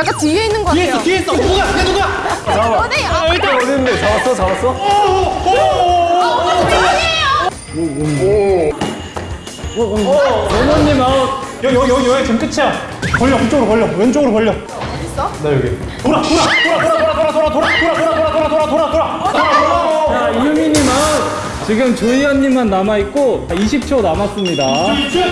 약간 뒤에 있는 것 같아요. 뒤에 있어 누가 그게 누가 어디? 아, 일단 어딘데? 잡았어? 잡았어? 원원님 아웃 여기 여기 여기 여기 지금 끝이야 걸려 그쪽으로 걸려 왼쪽으로 걸려 있어? 나 여기. 돌아 돌아 돌아 돌아 돌아 돌아 돌아 돌아 돌아 돌아 돌아 돌아 돌아 돌아 자, 이유미님 아웃. 지금 조이언님만 남아 있고 20초 남았습니다. 이거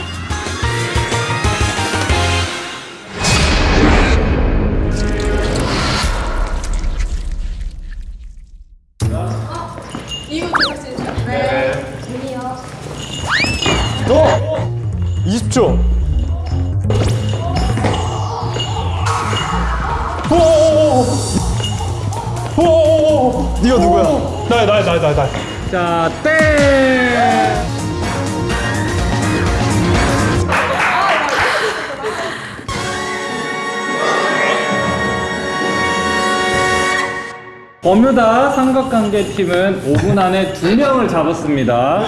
버뮤다 삼각관계 팀은 5분 안에 2명을 잡았습니다.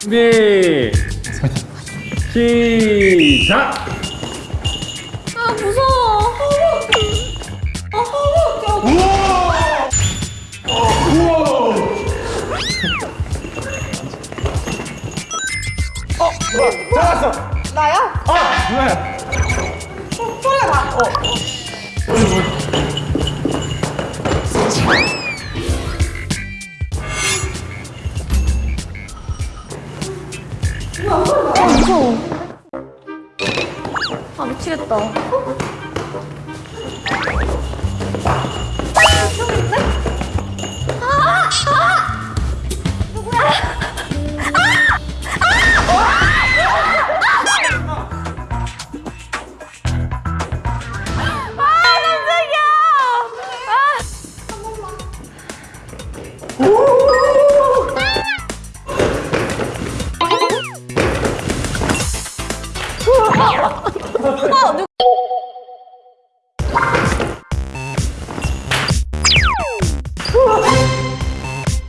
준비! 시작! 아, 무서워. 잡았어 나야? 아 누나야 소리가 나. 예뻐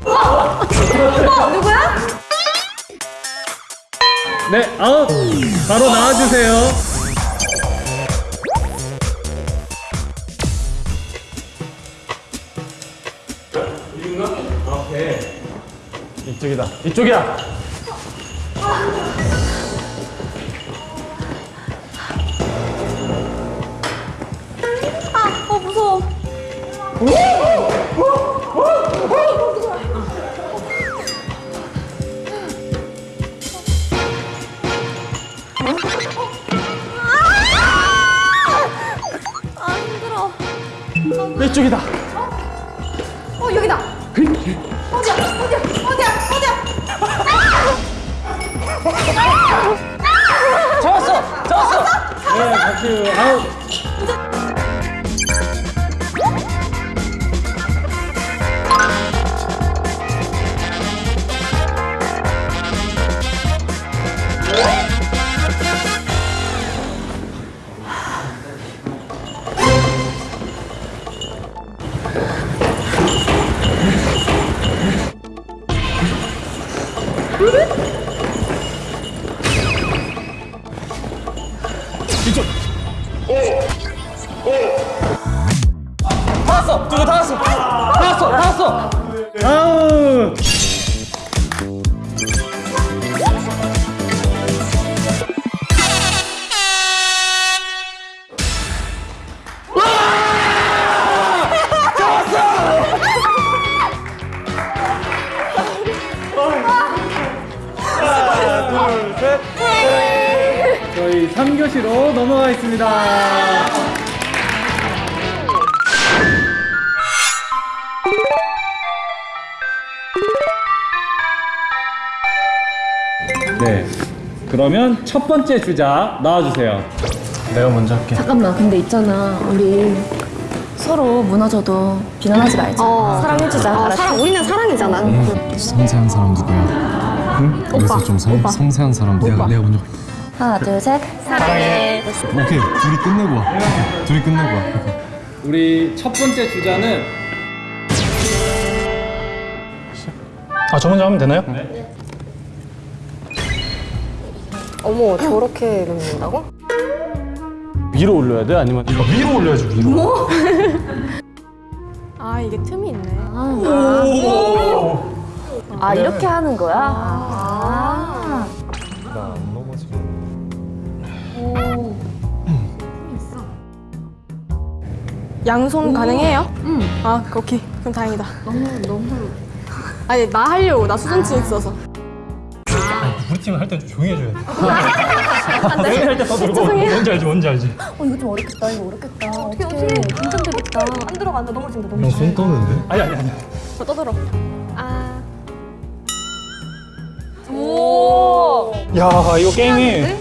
어, 누구야? 네, 아웃! 바로 나와주세요. 이쪽이다. 이쪽이야. 아, 어, 무서워. 아, 이쪽이다. 이쪽. 오. 오. 다 왔어. 누구 다 왔어. 다 왔어. 다 왔어. 아우. 둘, 셋. 저희 3교시로 넘어가겠습니다. 네. 그러면 첫 번째 주자 나와주세요. 내가 먼저 할게. 잠깐만 근데 있잖아 우리 서로 무너져도 비난하지 말자 사랑해주자 어? 사랑, 우리는 사랑이잖아. 섬세한 사람 누구야? 응? 여기서 좀 섬, 섬세한 사람 내가 내가 먼저 하나 둘 셋 사랑해 오케이 둘이 끝내고 와 둘이 끝내고 와 우리 첫 번째 주자는 아 저 먼저 하면 되나요? 어머, 저렇게 넣는다고? 위로 올려야 돼? 아니면 이거 위로 올려야지 위로. 아 이게 틈이 있네. 아 이렇게 하는 거야? 아. 양손 가능해요? 응. 아 오케이. 그럼 다행이다. 너무 너무. 아니 나 하려고 나 수전증 있어서. 우리 팀할땐좀 조용히 해줘야 돼. 안돼. 할때 떠들고 뭔지 알지 뭔지 알지. 어 이거 좀 어렵겠다. 이거 어렵겠다. 어떻게 어떻게 긴장되겠다. 안 들어간다. 넘어진다. 넘어. 형손 떠는데? 아니 아니 아니. 저 떠들어. 아. 오. 야 이거 게임이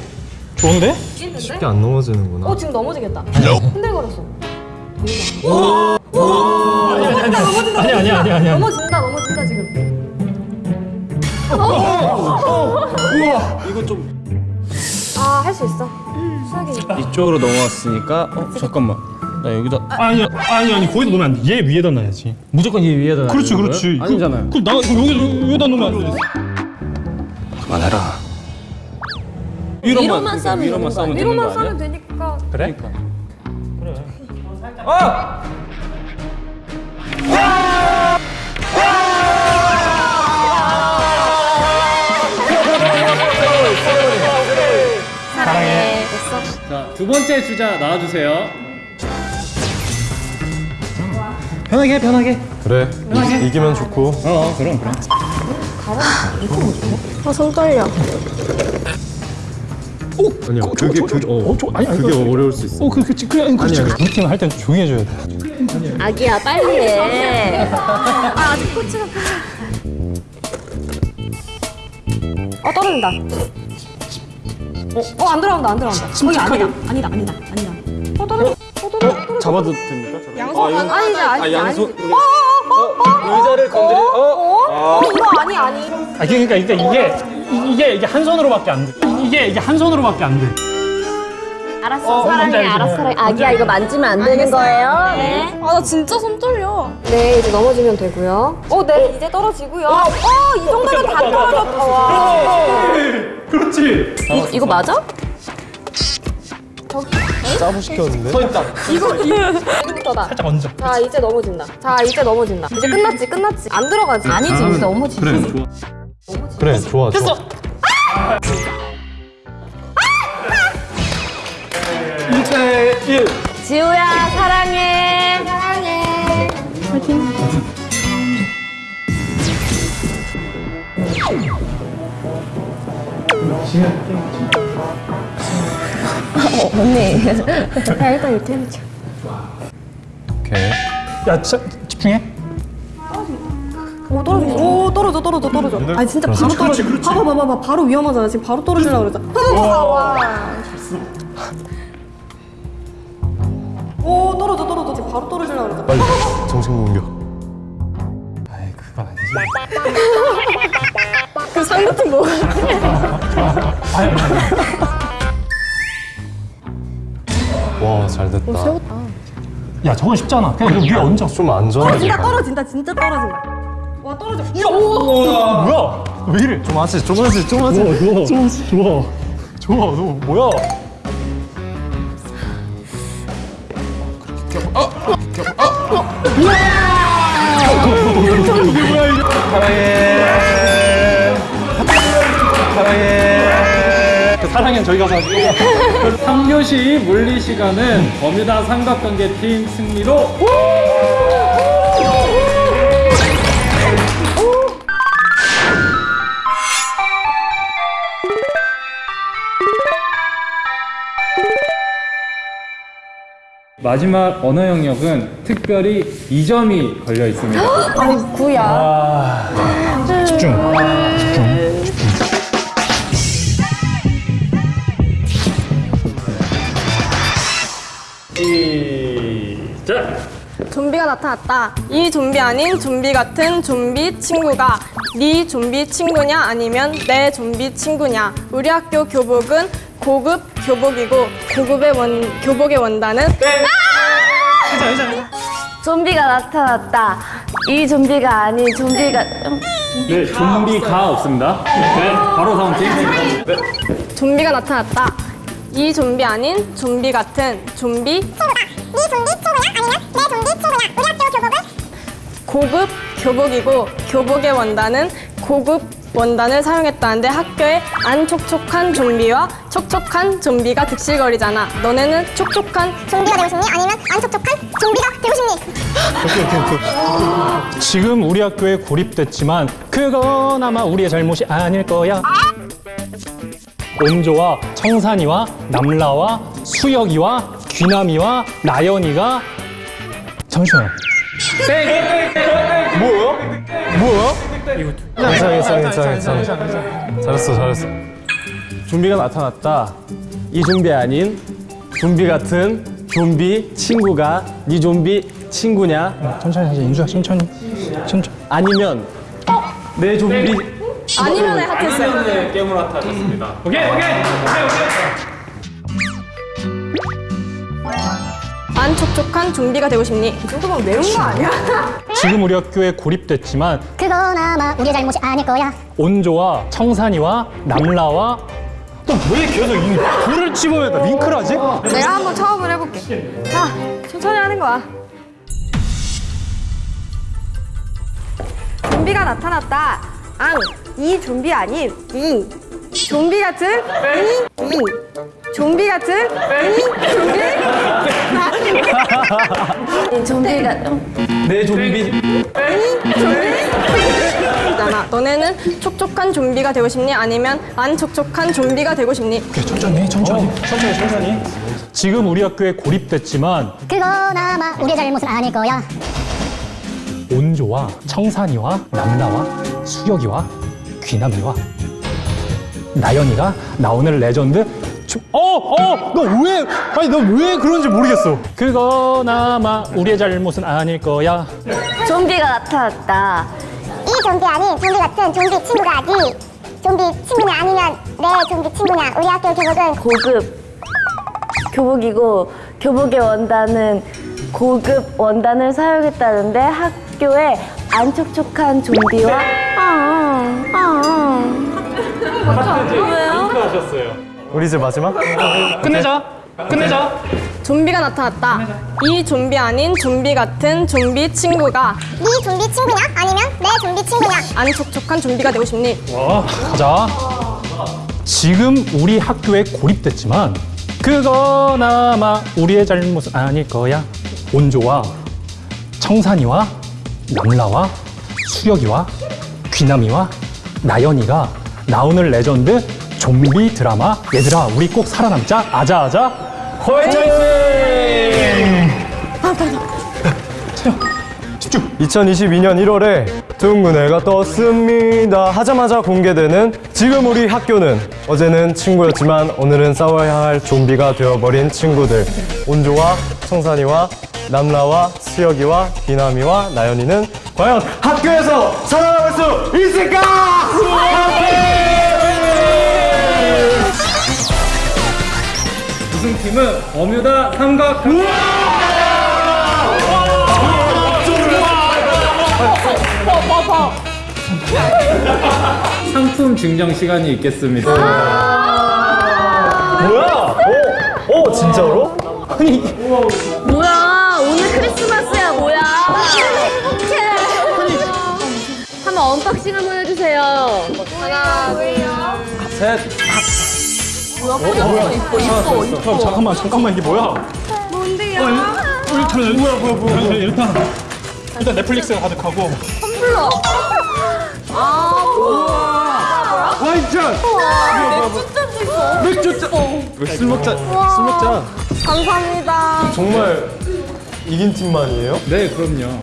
좋은데? 쉽게 안 넘어지는구나. 어 지금 넘어지겠다. 흔들거렸어. 아니 아니 아니 아니. 넘어진다. 넘어진다 지금. 이거 좀아 할 수 있어. 수학이. 이쪽으로 넘어왔으니까 어 잠깐만 나 여기다 아니 아니 아니 거기다 놓으면 안 돼. 얘 위에다 놔야지. 무조건 이 위에다 그렇지 그렇지. 거예요? 아니잖아요 그럼 나 여기 여기다 놓으면 안 돼. 그만해라 위로만 위로만 싸면 위로만 싸면 되는 위로만 거 아니야? 싸면 되니까. 그래? 사랑해. 됐어. 자, 두 번째 주자 나와주세요. 편하게 해 편하게. 그래. 이, 이기면 좋고. 어, 어 그럼 그럼. 아 손 떨려. 아니야. 그게 그 어. 아니 아니 그게 어려울 수 있어. 어, 그, 그, 그, 아니, 그렇지. 아니, 아니. 우리 팀할땐좀 조용히 해줘야 돼. 아기야 빨리 해. 아 아직 코치가 어 떨어진다. 어안 들어간다 안 들어간다. 거기 아니다 아니다 아니다 아니다. 어 떨어져. 어 떨어져. 떨어져. 잡아도 됩니까? 양손 아, 아니지 아니지 양손 아니지. 어어어어 의자를 건드리 어? 어? 어? 이거 아니 아니. 아, 그러니까, 그러니까 이게 이- 이게 이게 한 손으로밖에 안 돼. 이- 이게 이게 한 손으로밖에 안 돼. 알았어 뭔지 사랑해 알지? 알았어 사랑해. 아기야 이거 만지면 안 되는 거예요. 네. 아나 진짜 손 떨려. 네 이제 넘어지면 되고요. 어네 이제 떨어지고요. 어이 정도면 다 떨어졌다. 와. 그렇지. 이, 이거 맞아? 짜부 시켰는데. 이거 이거부터다. 살짝 얹어. 자 이제 넘어진다. 자 이제 넘어진다. 이제 끝났지 끝났지. 안 들어가지. 아니지 이제 넘어지지. 그래, 좋아. 그래, 좋아, 좋아. 지우야 사랑해. 사랑해. 어, 언니. 야 일단 이렇게 해보자. 오케이. 야, 자, 집중해. 오 떨어져. 오 떨어져 떨어져 떨어져. 아니 진짜 바로 떨어져. 봐봐 봐 봐 봐 바로 위험하잖아. 지금 바로 떨어지려고 그러잖아. 봐봐 봐봐. 와. 오 떨어져 떨어져. 지금 바로 떨어지려고 그러잖아. 빨리. 정신 공격. 아이, 그건 아니지. 그 상대팀 뭐? 와, 잘 됐다. 야, 저건 쉽잖아. 그냥 위에 얹어. 좀 안전하게. 진짜 가. 떨어진다. 진짜 떨어진다. 와 떨어져. 뭐야? 왜 이래? 좀 하지, 좀 하지, 좀 하지. 좋아, 좋아, 좋아. 좋아, 너 뭐야? 사랑해. 사랑해. 저희 가서 3교시 물리 시간은 버뮤다 삼각관계 팀 승리로 마지막 언어 영역은 특별히 2점이 걸려 있습니다. 집중. 좀비가 나타났다. 이 좀비 아닌 좀비 같은 좀비 친구가 네 좀비 친구냐 아니면 내 좀비 친구냐. 우리 학교 교복은 고급 교복이고 고급의 원 교복의 원단은 좀비가 나타났다. 이 좀비가 아닌 좀비가 네, 좀비가 없습니다. 네, 바로 다음 팀. 네. 좀비가 나타났다. 이 좀비 아닌 좀비 같은 좀비 친구다. 네 좀비 친구냐? 아니면 내 좀비 친구냐? 우리 학교 교복은 고급 교복이고 교복의 원단은 고급 원단을 사용했다는데 학교에 안 촉촉한 좀비와 촉촉한 좀비가 득실거리잖아. 너네는 촉촉한 좀비가 되고 싶니? 아니면 안 촉촉한 좀비가 되고 싶니? 지금 우리 학교에 고립됐지만 그건 아마 우리의 잘못이 아닐 거야. 온조와 청산이와 남라와 수혁이와 귀남이와 나연이가 잠시만요. 괜찮아 괜찮아 괜찮아 괜찮아 잘했어 잘했어 좀비가 나타났다. 이 좀비 아닌 좀비 같은 좀비 친구가 네 좀비 친구냐? 천천히 하자 인수야 천천히 천천히. 아니면 내 좀비 아니면 하트했어요. 오케이 오케이 오케이 안 촉촉한 좀비가 되고 싶니? 이 정도면 매운 거 아니야? 지금 우리 학교에 고립됐지만 그건 아마 우리의 잘못이 아닐 거야. 온조와 청산이와 남라와 왜 계속 이 불을 집어야 윙크를 하지? 내가 한번 처음을 해볼게. 자, 천천히 하는 거야. 좀비가 나타났다. 앙, 이 좀비 아닌 이. 좀비 같은 이, 이. 좀비 같은 이, 좀비. 좀비가 내 좀비 잖아. 너네는 촉촉한 좀비가 되고 싶니? 아니면 안 촉촉한 좀비가 되고 싶니? 천천히 천천히 천천히 천천히 지금 우리 학교에 고립됐지만 그건 아마 우리의 잘못은 아닐 거야. 온조와 청산이와 남라와 수혁이와 귀남이와 나연이가 나 오늘 레전드 주- 어! 어! 너 왜? 아니 너 왜 그런지 모르겠어 그건 아마 우리의 잘못은 아닐 거야 좀비가 나타났다. 이 좀비 아닌 좀비 같은 좀비 친구가 네 좀비 친구냐? 아니면 내 좀비 친구냐? 우리 학교 교복은 고급 교복이고 교복의 원단은 고급 원단을 사용했다는데 학교에 안 촉촉한 좀비와 아, 아. 우리 이제 마지막? 끝내자 끝내자 좀비가 나타났다. 이 좀비 아닌 좀비 같은 좀비 친구가 네 좀비 친구냐? 아니면 내 좀비 친구냐? 안 촉촉한 좀비가 되고 싶니? 와 가자 지금 우리 학교에 고립됐지만 그건 아마 우리의 잘못은 아닐 거야 온조와 청산이와 남라와? 수혁이와? 귀남이와? 나연이가 나 오늘 레전드 좀비 드라마? 얘들아 우리 꼭 살아남자. 아자아자. 화이팅! 2022년 1월에 둥근 해가 떴습니다. 하자마자 공개되는 지금 우리 학교는 어제는 친구였지만 오늘은 싸워야 할 좀비가 되어버린 친구들. 온조와 청산이와 남라와 수혁이와 비나미와 나연이는 과연 학교에서 살아남을 수 있을까? 우승팀은 어뮤다 삼각 상품 증정 시간이 있겠습니다. 뭐야? 어? 어 진짜로? 뭐야 언박싱 한번 해주세요. 형 잠깐만 잠깐만 이게 뭐야? 뭔데요? 어, 일단 뭐야 뭐야 뭐야? 일단 일단 넷플릭스 가득하고. 술 먹자 술 먹자. 감사합니다. 정말 이긴 팀만이에요? 네 그럼요.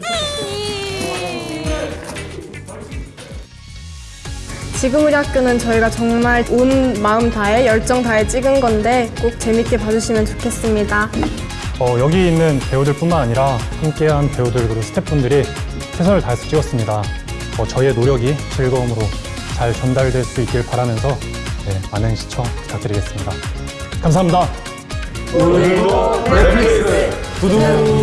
지금 우리 학교는 저희가 정말 온 마음 다해 열정 다해 찍은 건데 꼭 재밌게 봐주시면 좋겠습니다. 어, 여기 있는 배우들뿐만 아니라 함께한 배우들 그리고 스태프분들이 최선을 다해서 찍었습니다. 어, 저희의 노력이 즐거움으로 잘 전달될 수 있길 바라면서 네, 많은 시청 부탁드리겠습니다. 감사합니다. 구독